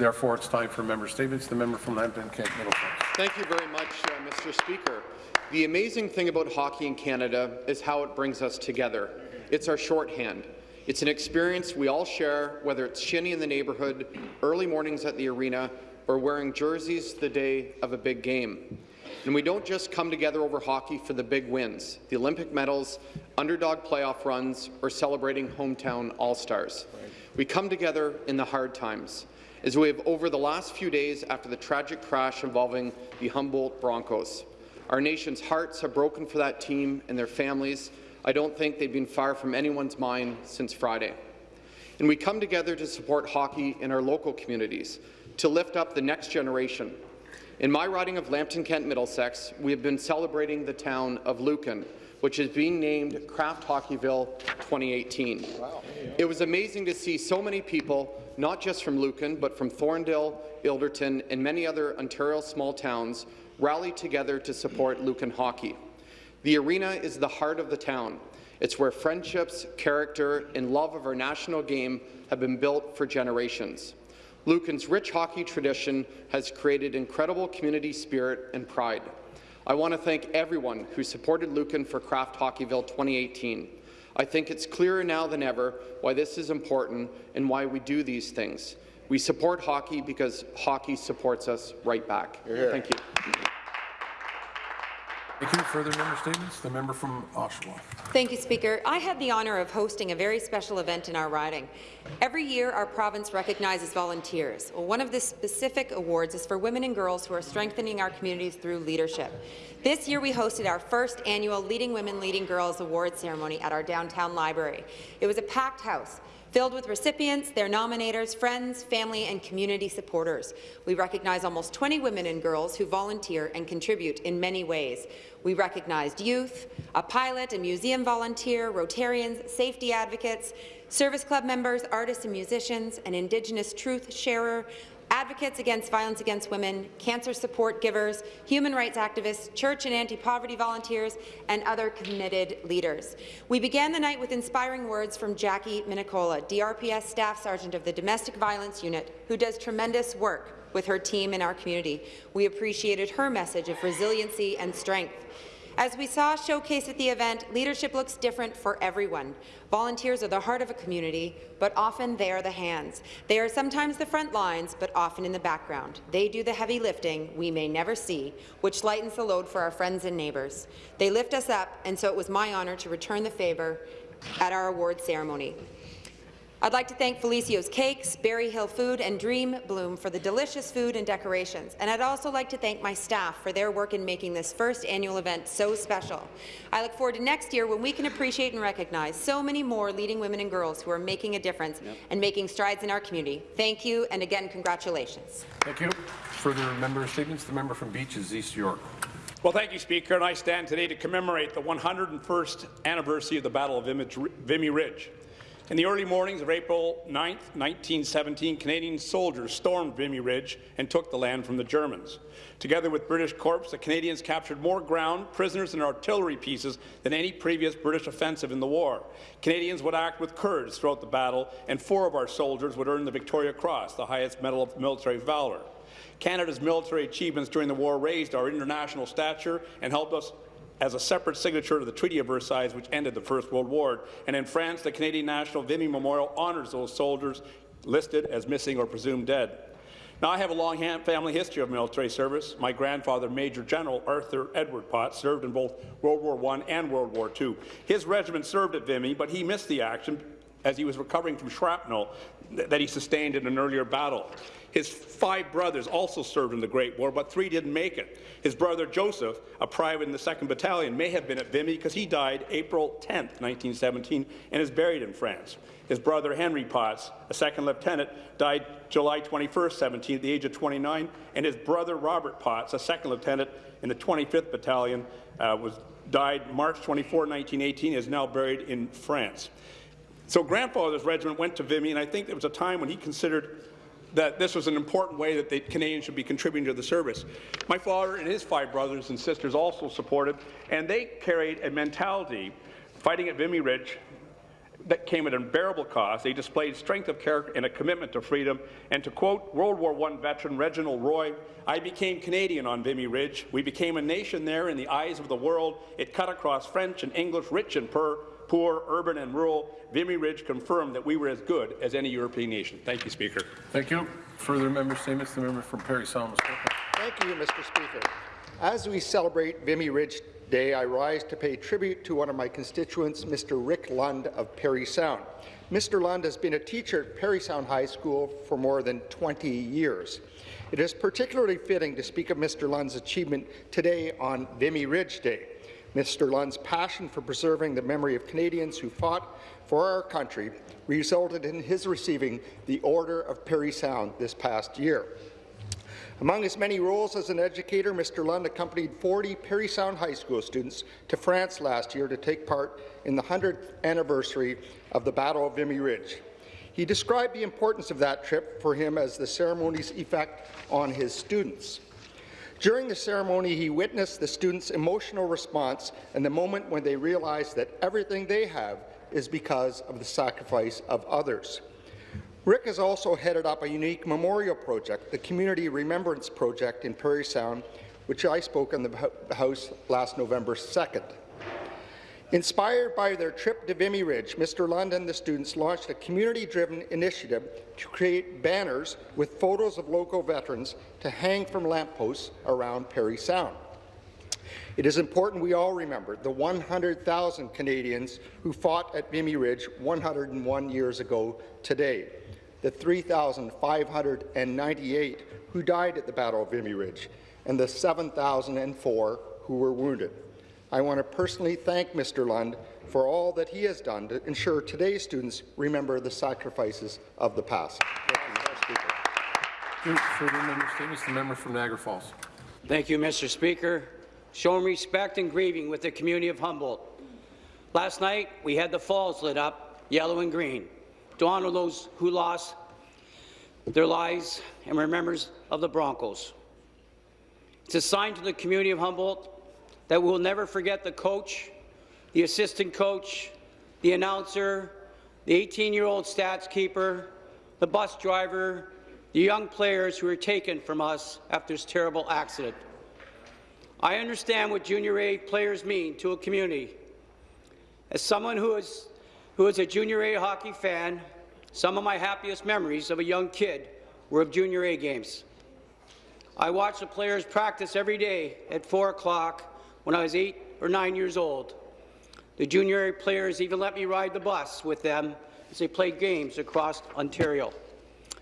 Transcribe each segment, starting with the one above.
Therefore, it's time for member statements. The member from Lambton Kent Middlesex. Thank you very much, uh, Mr. Speaker. The amazing thing about hockey in Canada is how it brings us together. It's our shorthand. It's an experience we all share, whether it's shinny in the neighbourhood, early mornings at the arena, or wearing jerseys the day of a big game. And we don't just come together over hockey for the big wins, the Olympic medals, underdog playoff runs, or celebrating hometown All-Stars. We come together in the hard times, as we have over the last few days after the tragic crash involving the Humboldt Broncos. Our nation's hearts have broken for that team and their families. I don't think they've been far from anyone's mind since Friday. And we come together to support hockey in our local communities, to lift up the next generation. In my riding of Lambton Kent Middlesex, we have been celebrating the town of Lucan, which is being named Kraft Hockeyville 2018. Wow. It was amazing to see so many people, not just from Lucan, but from Thorndale, Ilderton, and many other Ontario small towns, rally together to support Lucan hockey. The arena is the heart of the town. It's where friendships, character, and love of our national game have been built for generations. Lucan's rich hockey tradition has created incredible community spirit and pride. I want to thank everyone who supported Lucan for Kraft Hockeyville 2018. I think it's clearer now than ever why this is important and why we do these things. We support hockey because hockey supports us right back. Thank you. Thank you. Further member statements? The member from Oshawa. Thank you, Speaker. I had the honour of hosting a very special event in our riding. Every year, our province recognizes volunteers. One of the specific awards is for women and girls who are strengthening our communities through leadership. This year, we hosted our first annual Leading Women, Leading Girls award ceremony at our downtown library. It was a packed house filled with recipients, their nominators, friends, family, and community supporters. We recognize almost 20 women and girls who volunteer and contribute in many ways. We recognized youth, a pilot, a museum volunteer, Rotarians, safety advocates, service club members, artists and musicians, an Indigenous truth sharer, advocates against violence against women, cancer support givers, human rights activists, church and anti-poverty volunteers, and other committed leaders. We began the night with inspiring words from Jackie Minicola, DRPS Staff Sergeant of the Domestic Violence Unit, who does tremendous work with her team in our community. We appreciated her message of resiliency and strength. As we saw showcased at the event, leadership looks different for everyone. Volunteers are the heart of a community, but often they are the hands. They are sometimes the front lines, but often in the background. They do the heavy lifting we may never see, which lightens the load for our friends and neighbours. They lift us up, and so it was my honour to return the favour at our award ceremony. I'd like to thank Felicios Cakes, Berry Hill Food and Dream Bloom for the delicious food and decorations, and I'd also like to thank my staff for their work in making this first annual event so special. I look forward to next year when we can appreciate and recognize so many more leading women and girls who are making a difference yep. and making strides in our community. Thank you, and again, congratulations. Thank you. Further member statements? The member from Beaches, East York. Well, thank you, Speaker, and I stand today to commemorate the 101st anniversary of the Battle of Vimy Ridge. In the early mornings of April 9, 1917, Canadian soldiers stormed Vimy Ridge and took the land from the Germans. Together with British corps, the Canadians captured more ground, prisoners and artillery pieces than any previous British offensive in the war. Canadians would act with courage throughout the battle, and four of our soldiers would earn the Victoria Cross, the highest medal of military valour. Canada's military achievements during the war raised our international stature and helped us as a separate signature to the Treaty of Versailles, which ended the First World War. And in France, the Canadian National Vimy Memorial honours those soldiers listed as missing or presumed dead. Now, I have a long family history of military service. My grandfather, Major General Arthur Edward Potts, served in both World War I and World War II. His regiment served at Vimy, but he missed the action as he was recovering from shrapnel that he sustained in an earlier battle. His five brothers also served in the Great War, but three didn't make it. His brother Joseph, a private in the 2nd Battalion, may have been at Vimy because he died April 10, 1917, and is buried in France. His brother Henry Potts, a second lieutenant, died July 21, 17, at the age of 29, and his brother Robert Potts, a second lieutenant in the 25th Battalion, uh, was died March 24, 1918, is now buried in France. So grandfather's regiment went to Vimy, and I think there was a time when he considered that this was an important way that the Canadians should be contributing to the service. My father and his five brothers and sisters also supported, and they carried a mentality fighting at Vimy Ridge that came at unbearable cost. They displayed strength of character and a commitment to freedom. And to quote World War I veteran Reginald Roy, I became Canadian on Vimy Ridge. We became a nation there in the eyes of the world. It cut across French and English, rich and poor, poor urban and rural. Vimy Ridge confirmed that we were as good as any European nation. Thank you, Speaker. Thank you. Further member statements, the member from Parry Sound. Thank you, Mr. Speaker. As we celebrate Vimy Ridge Day, I rise to pay tribute to one of my constituents, Mr. Rick Lund of Parry Sound. Mr. Lund has been a teacher at Parry Sound High School for more than 20 years. It is particularly fitting to speak of Mr. Lund's achievement today on Vimy Ridge Day. Mr. Lund's passion for preserving the memory of Canadians who fought for our country resulted in his receiving the Order of Parry Sound this past year. Among his many roles as an educator, Mr. Lund accompanied 40 Parry Sound High School students to France last year to take part in the 100th anniversary of the Battle of Vimy Ridge. He described the importance of that trip for him as the ceremony's effect on his students. During the ceremony, he witnessed the students' emotional response and the moment when they realized that everything they have is because of the sacrifice of others. Rick has also headed up a unique memorial project, the Community Remembrance Project in Parry Sound, which I spoke in the House last November 2nd. Inspired by their trip to Vimy Ridge, Mr. Lund and the students launched a community-driven initiative to create banners with photos of local veterans to hang from lampposts around Parry Sound. It is important we all remember the 100,000 Canadians who fought at Vimy Ridge 101 years ago today, the 3,598 who died at the Battle of Vimy Ridge, and the 7,004 who were wounded. I want to personally thank Mr. Lund for all that he has done to ensure today's students remember the sacrifices of the past. Thank you, Mr. Speaker. Thank you. Further member statements, the member from Niagara Falls. Thank you, Mr. Speaker. Showing respect and grieving with the community of Humboldt. Last night, we had the falls lit up, yellow and green, to honor those who lost their lives and were members of the Broncos. It's a sign to the community of Humboldt that we'll never forget the coach, the assistant coach, the announcer, the 18-year-old stats keeper, the bus driver, the young players who were taken from us after this terrible accident. I understand what junior A players mean to a community. As someone who is, who is a junior A hockey fan, some of my happiest memories of a young kid were of junior A games. I watched the players practice every day at 4 o'clock when I was eight or nine years old. The junior A players even let me ride the bus with them as they played games across Ontario.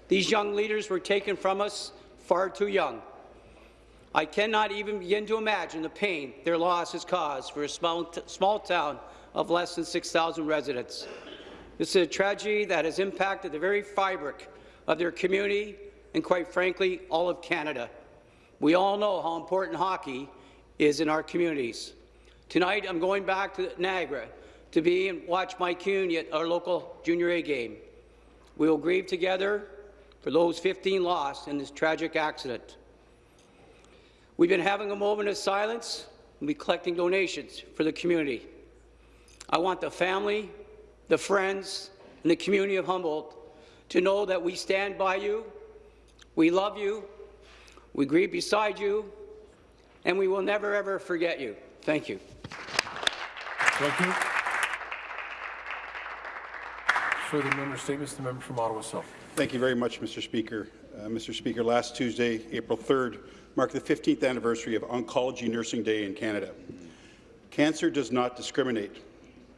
These young leaders were taken from us far too young. I cannot even begin to imagine the pain their loss has caused for a small, small town of less than 6,000 residents. This is a tragedy that has impacted the very fabric of their community and, quite frankly, all of Canada. We all know how important hockey is in our communities. Tonight, I'm going back to Niagara to be and watch my Kuhn at our local junior A game. We will grieve together for those 15 lost in this tragic accident. We've been having a moment of silence and be collecting donations for the community. I want the family, the friends, and the community of Humboldt to know that we stand by you, we love you, we grieve beside you, and we will never, ever forget you. Thank you. Thank you. Further member statements, the member from Ottawa South. Thank you very much, Mr. Speaker. Uh, Mr. Speaker, last Tuesday, April 3rd, marked the 15th anniversary of Oncology Nursing Day in Canada. Cancer does not discriminate.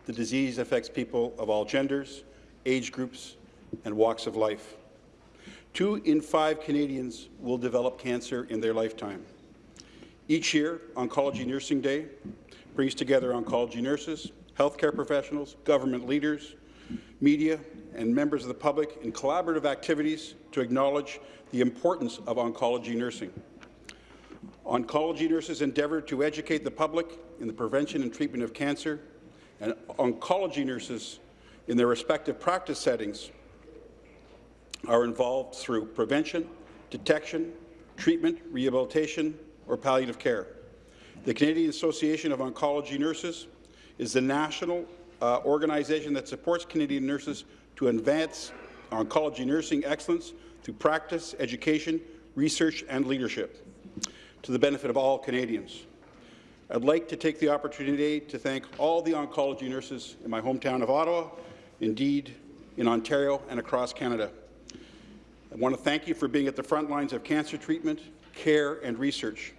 The disease affects people of all genders, age groups, and walks of life. Two in five Canadians will develop cancer in their lifetime. Each year, Oncology Nursing Day brings together oncology nurses, healthcare professionals, government leaders, media, and members of the public in collaborative activities to acknowledge the importance of oncology nursing. Oncology nurses endeavour to educate the public in the prevention and treatment of cancer, and oncology nurses in their respective practice settings are involved through prevention, detection, treatment, rehabilitation, or palliative care. The Canadian Association of Oncology Nurses is the national uh, organization that supports Canadian nurses to advance oncology nursing excellence through practice, education, research and leadership to the benefit of all Canadians. I'd like to take the opportunity to thank all the oncology nurses in my hometown of Ottawa, indeed in Ontario and across Canada. I want to thank you for being at the front lines of cancer treatment, care and research.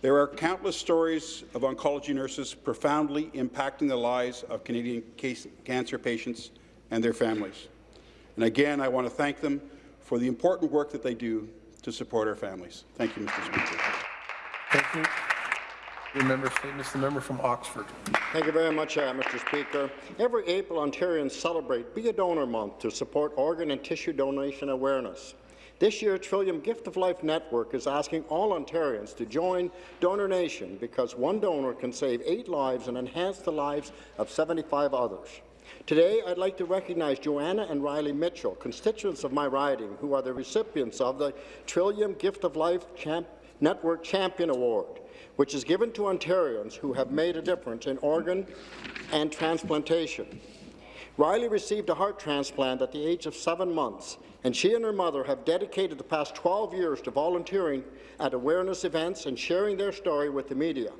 There are countless stories of oncology nurses profoundly impacting the lives of Canadian cancer patients and their families. And again, I want to thank them for the important work that they do to support our families. Thank you, Mr. Speaker. Thank you. Your member statements, the member from Oxford. Thank you very much, uh, Mr. Speaker. Every April, Ontarians celebrate Be a Donor Month to support organ and tissue donation awareness. This year, Trillium Gift of Life Network is asking all Ontarians to join Donor Nation because one donor can save eight lives and enhance the lives of 75 others. Today, I'd like to recognize Joanna and Riley Mitchell, constituents of my riding, who are the recipients of the Trillium Gift of Life Champ Network Champion Award, which is given to Ontarians who have made a difference in organ and transplantation. Riley received a heart transplant at the age of seven months, and she and her mother have dedicated the past 12 years to volunteering at awareness events and sharing their story with the media.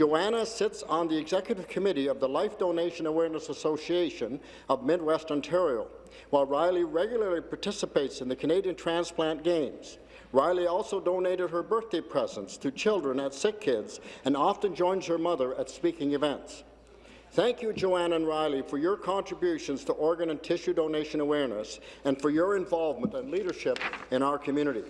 Joanna sits on the executive committee of the Life Donation Awareness Association of Midwest Ontario, while Riley regularly participates in the Canadian Transplant Games. Riley also donated her birthday presents to children at Sick Kids and often joins her mother at speaking events. Thank you, Joanne and Riley, for your contributions to organ and tissue donation awareness and for your involvement and leadership in our community.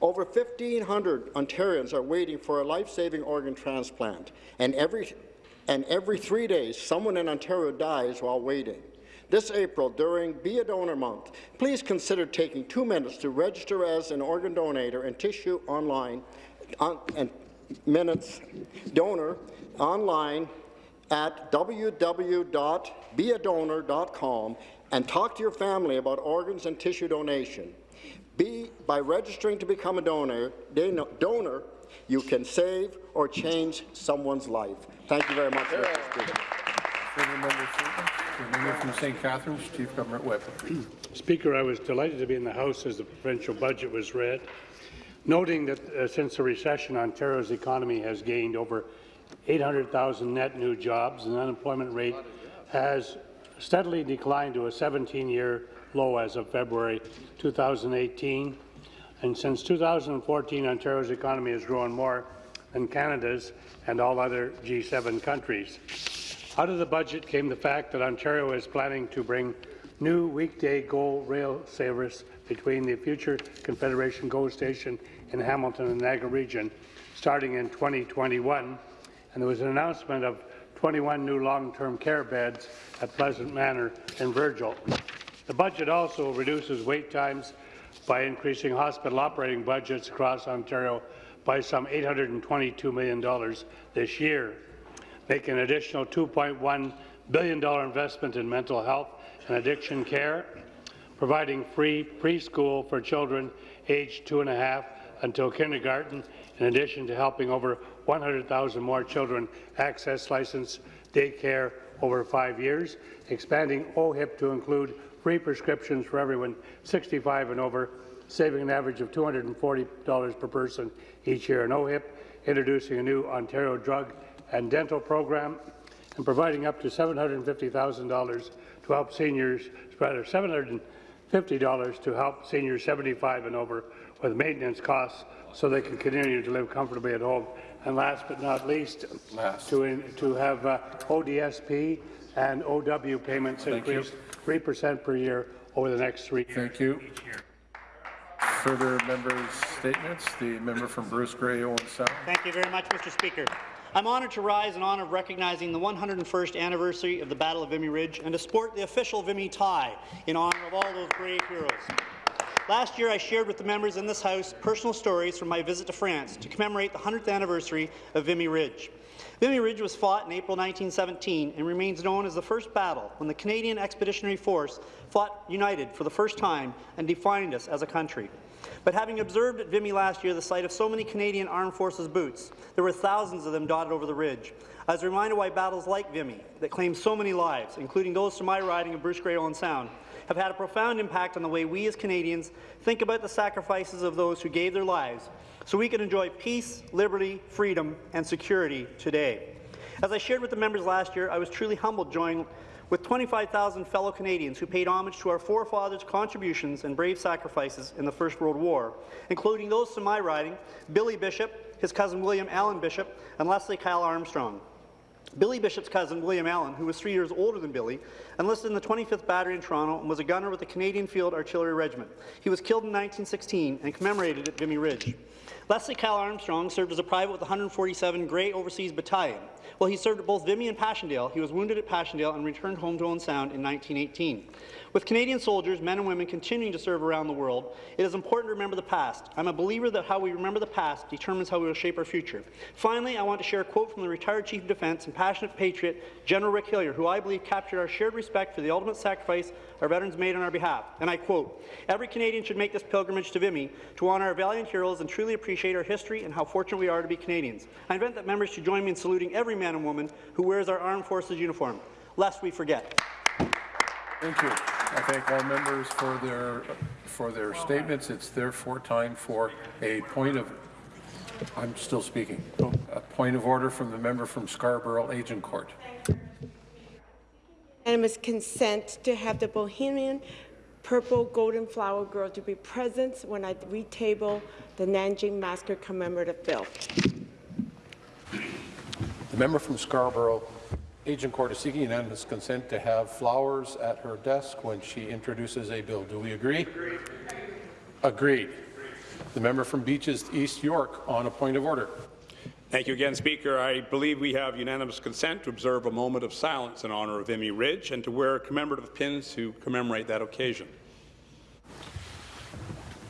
Over 1,500 Ontarians are waiting for a life-saving organ transplant, and every, and every three days, someone in Ontario dies while waiting. This April, during Be a Donor Month, please consider taking two minutes to register as an organ donor and tissue online on, and minutes donor online at www.beadonor.com and talk to your family about organs and tissue donation. Be, by registering to become a donor, donor, you can save or change someone's life. Thank you very much, Mr. Speaker. Further member statements? The member from St. Catharines, Chief Government Whip. Speaker, I was delighted to be in the House as the provincial budget was read, noting that uh, since the recession, Ontario's economy has gained over 800,000 net new jobs, and the unemployment rate has steadily declined to a 17-year low as of February 2018. And since 2014, Ontario's economy has grown more than Canada's and all other G7 countries. Out of the budget came the fact that Ontario is planning to bring new weekday GO rail service between the future Confederation GO station in Hamilton and Niagara region starting in 2021, and there was an announcement of 21 new long-term care beds at Pleasant Manor in Virgil. The budget also reduces wait times by increasing hospital operating budgets across Ontario by some $822 million this year, making an additional $2.1 billion investment in mental health and addiction care, providing free preschool for children aged two and a half until kindergarten, in addition to helping over 100,000 more children access licensed daycare over five years, expanding OHIP to include free prescriptions for everyone 65 and over, saving an average of $240 per person each year OHIP, introducing a new Ontario drug and dental program, and providing up to $750,000 to help seniors, rather $750 to help seniors 75 and over with maintenance costs so they can continue to live comfortably at home. And last but not least, Last. to, in, to have uh, ODSP and OW payments Thank you. increase 3% per year over the next three years. Thank you. Further members' statements? The member from Bruce Grey, Owen Sound. Thank you very much, Mr. Speaker. I'm honoured to rise in honour of recognizing the 101st anniversary of the Battle of Vimy Ridge and to sport the official Vimy tie in honour of all those brave heroes. Last year, I shared with the members in this House personal stories from my visit to France to commemorate the 100th anniversary of Vimy Ridge. Vimy Ridge was fought in April 1917 and remains known as the first battle when the Canadian Expeditionary Force fought united for the first time and defined us as a country. But having observed at Vimy last year the sight of so many Canadian Armed Forces boots, there were thousands of them dotted over the ridge. I was reminded why battles like Vimy, that claim so many lives, including those from my riding of Bruce Grey Owen Sound, have had a profound impact on the way we as Canadians think about the sacrifices of those who gave their lives so we can enjoy peace, liberty, freedom, and security today. As I shared with the members last year, I was truly humbled joining with 25,000 fellow Canadians who paid homage to our forefathers' contributions and brave sacrifices in the First World War, including those from my riding, Billy Bishop, his cousin William Allen Bishop, and Leslie Kyle Armstrong. Billy Bishop's cousin, William Allen, who was three years older than Billy, enlisted in the 25th Battery in Toronto and was a gunner with the Canadian Field Artillery Regiment. He was killed in 1916 and commemorated at Vimy Ridge. Leslie Kyle Armstrong served as a private with the 147 Grey Overseas Battalion. While he served at both Vimy and Passchendaele, he was wounded at Passchendaele and returned home to Owen Sound in 1918. With Canadian soldiers, men and women continuing to serve around the world, it is important to remember the past. I'm a believer that how we remember the past determines how we will shape our future. Finally, I want to share a quote from the retired Chief of Defence and passionate patriot, General Rick Hillier, who I believe captured our shared respect for the ultimate sacrifice our veterans made on our behalf. And I quote, Every Canadian should make this pilgrimage to Vimy to honour our valiant heroes and truly appreciate our history and how fortunate we are to be Canadians. I invite that members should join me in saluting every man and woman who wears our armed forces uniform, lest we forget. Thank you. I thank all members for their, for their statements. It's therefore time for a point of, I'm still speaking, a point of order from the member from Scarborough Agincourt. Unanimous consent to have the Bohemian Purple Golden Flower Girl to be present when I retable the Nanjing Massacre commemorative bill. The member from Scarborough Agincourt is seeking unanimous consent to have flowers at her desk when she introduces a bill. Do we agree? Agreed. Agreed. The member from Beaches East York on a point of order. Thank you again, Speaker. I believe we have unanimous consent to observe a moment of silence in honour of Vimy Ridge and to wear commemorative pins to commemorate that occasion.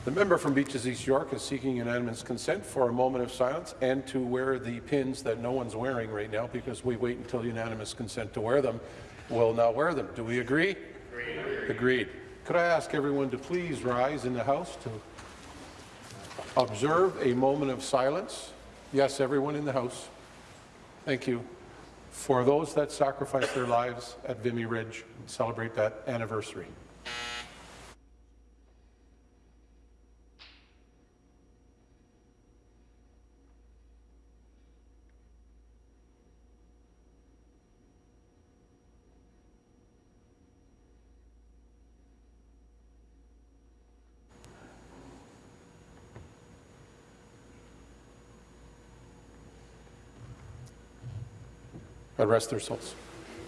The member from Beaches East York is seeking unanimous consent for a moment of silence and to wear the pins that no one's wearing right now because we wait until unanimous consent to wear them. We'll now wear them. Do we agree? Agreed. Agreed. Could I ask everyone to please rise in the House to observe a moment of silence? Yes, everyone in the House. Thank you. For those that sacrificed their lives at Vimy Ridge, and celebrate that anniversary. God rest their souls.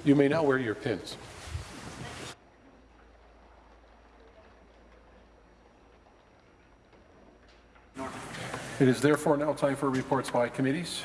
You may now wear your pins. It is therefore now time for reports by committees.